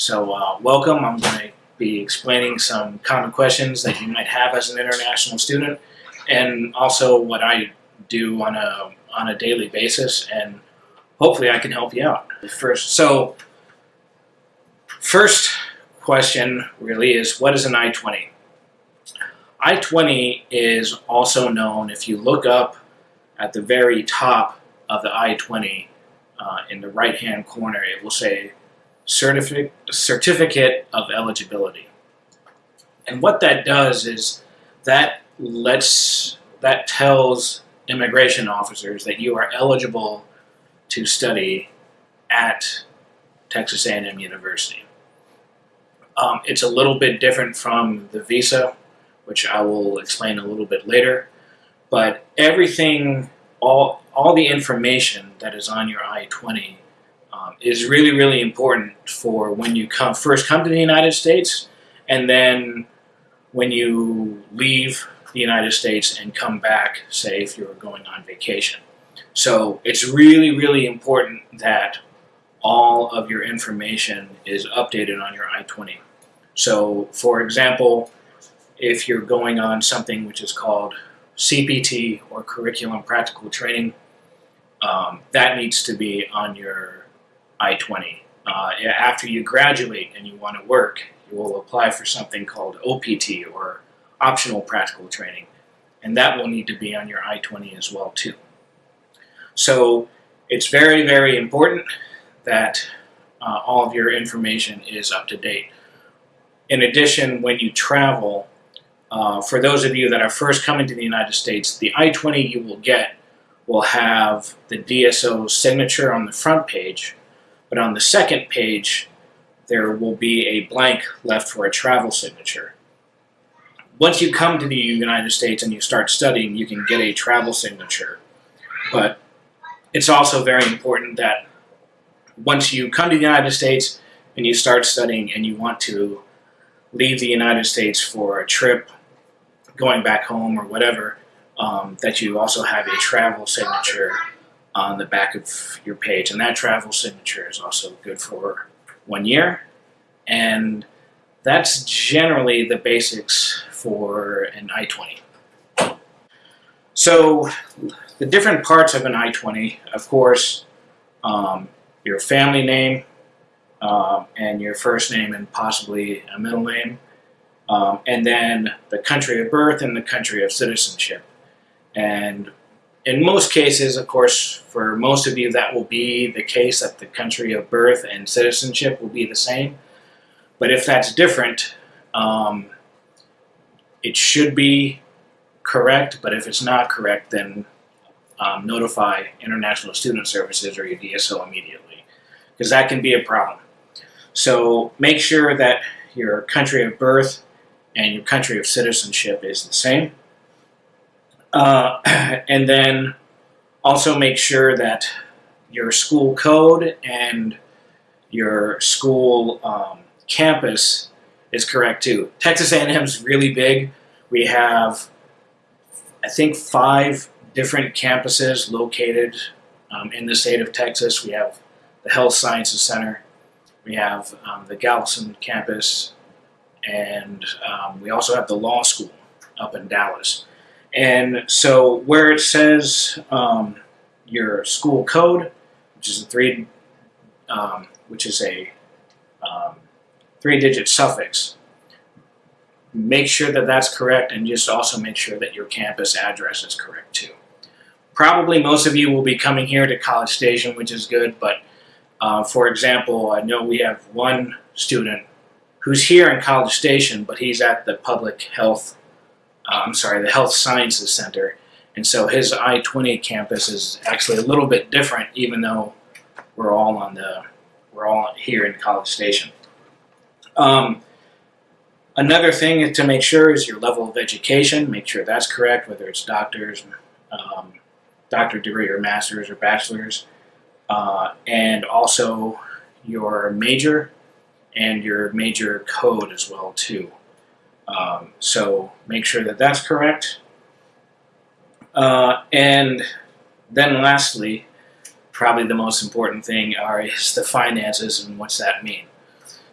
So, uh, welcome. I'm going to be explaining some common questions that you might have as an international student, and also what I do on a on a daily basis, and hopefully I can help you out. First, so first question really is what is an I-20? I-20 is also known, if you look up at the very top of the I-20 uh, in the right-hand corner, it will say certificate, certificate of eligibility. And what that does is that lets that tells immigration officers that you are eligible to study at Texas A&M University. Um, it's a little bit different from the visa, which I will explain a little bit later. But everything, all, all the information that is on your I-20 um, is really, really important for when you come first come to the United States, and then when you leave the United States and come back, say if you're going on vacation. So it's really, really important that all of your information is updated on your I-20. So for example, if you're going on something which is called CPT or Curriculum Practical Training, um, that needs to be on your I-20. Uh, after you graduate and you want to work, you will apply for something called OPT or optional practical training, and that will need to be on your I-20 as well too. So it's very, very important that uh, all of your information is up to date. In addition, when you travel, uh, for those of you that are first coming to the United States, the I-20 you will get will have the DSO signature on the front page, but on the second page, there will be a blank left for a travel signature once you come to the United States and you start studying, you can get a travel signature. But it's also very important that once you come to the United States and you start studying and you want to leave the United States for a trip, going back home or whatever, um, that you also have a travel signature on the back of your page. And that travel signature is also good for one year. And that's generally the basics for an I-20. So the different parts of an I-20, of course, um, your family name um, and your first name and possibly a middle name, um, and then the country of birth and the country of citizenship. And in most cases, of course, for most of you, that will be the case that the country of birth and citizenship will be the same. But if that's different, um, it should be correct, but if it's not correct, then um, notify International Student Services or your DSO immediately, because that can be a problem. So make sure that your country of birth and your country of citizenship is the same. Uh, and then also make sure that your school code and your school um, campus is correct too. Texas A&M is really big. We have, I think, five different campuses located um, in the state of Texas. We have the Health Sciences Center, we have um, the Galveston campus, and um, we also have the law school up in Dallas. And so where it says um, your school code, which is a three, um, which is a um, three-digit suffix. Make sure that that's correct and just also make sure that your campus address is correct too. Probably most of you will be coming here to College Station, which is good, but uh, for example, I know we have one student who's here in College Station, but he's at the Public Health, uh, I'm sorry, the Health Sciences Center, and so his I-20 campus is actually a little bit different, even though we're all on the, we're all here in College Station. Um, another thing to make sure is your level of education. Make sure that's correct, whether it's doctors, um, doctor degree or master's or bachelor's. Uh, and also your major and your major code as well too. Um, so make sure that that's correct. Uh, and then lastly, probably the most important thing are is the finances and what's that mean.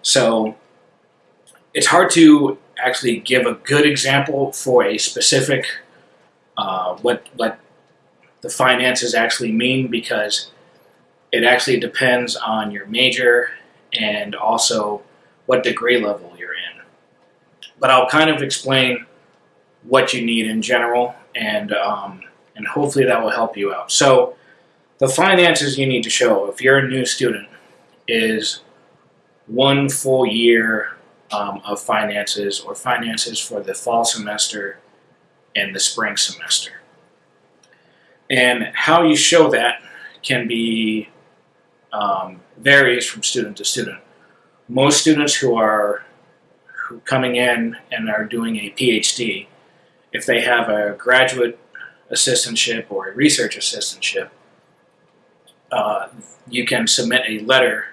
So it's hard to actually give a good example for a specific uh, what what the finances actually mean because it actually depends on your major and also what degree level you're in. But I'll kind of explain what you need in general and um, and hopefully that will help you out. So the finances you need to show if you're a new student is one full year um, of finances or finances for the fall semester and the spring semester. And how you show that can be um, varies from student to student. Most students who are who coming in and are doing a PhD, if they have a graduate assistantship or a research assistantship, uh, you can submit a letter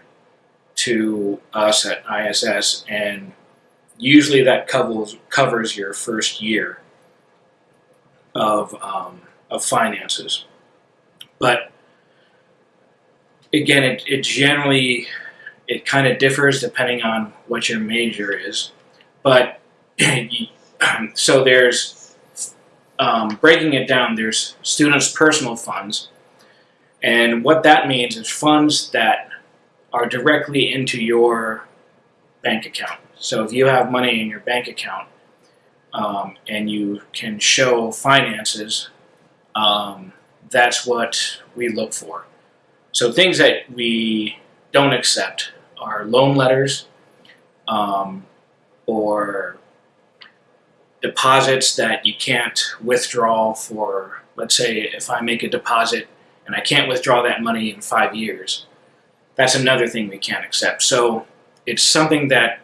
to us at ISS, and usually that covers covers your first year of um, of finances. But again, it, it generally it kind of differs depending on what your major is. But so there's um, breaking it down. There's students' personal funds, and what that means is funds that are directly into your bank account. So if you have money in your bank account um, and you can show finances, um, that's what we look for. So things that we don't accept are loan letters um, or deposits that you can't withdraw for, let's say if I make a deposit and I can't withdraw that money in five years, that's another thing we can't accept. So it's something that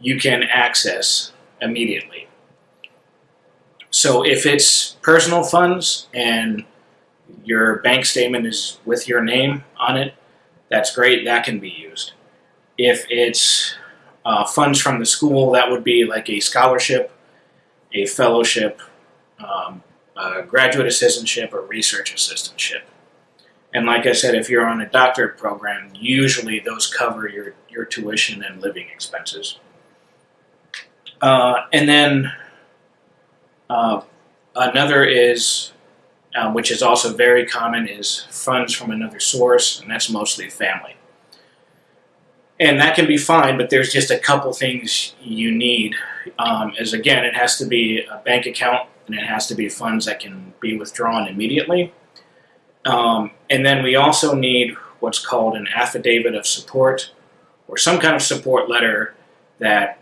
you can access immediately. So if it's personal funds and your bank statement is with your name on it, that's great, that can be used. If it's uh, funds from the school, that would be like a scholarship, a fellowship, um, a graduate assistantship, or research assistantship. And like I said, if you're on a doctorate program, usually those cover your, your tuition and living expenses. Uh, and then uh, another is, um, which is also very common, is funds from another source, and that's mostly family. And that can be fine, but there's just a couple things you need. Um, is again, it has to be a bank account, and it has to be funds that can be withdrawn immediately. Um, and then we also need what's called an affidavit of support or some kind of support letter that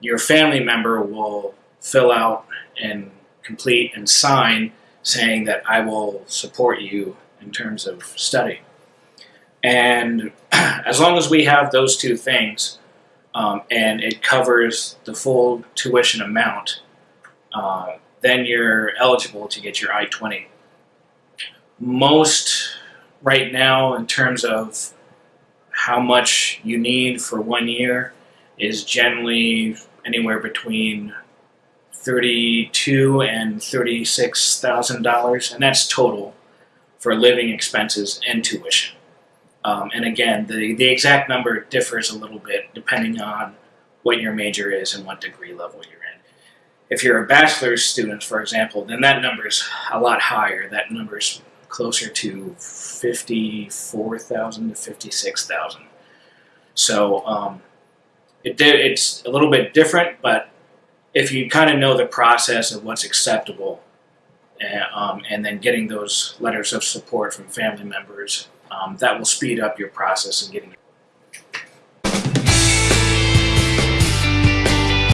your family member will fill out and complete and sign saying that I will support you in terms of study. And as long as we have those two things um, and it covers the full tuition amount, uh, then you're eligible to get your I-20 most right now in terms of how much you need for one year is generally anywhere between thirty-two and thirty-six thousand dollars, and that's total for living expenses and tuition. Um, and again, the the exact number differs a little bit depending on what your major is and what degree level you're in. If you're a bachelor's student, for example, then that number is a lot higher. That number is closer to 54,000 to 56,000. So um, it it's a little bit different, but if you kind of know the process of what's acceptable uh, um, and then getting those letters of support from family members, um, that will speed up your process in getting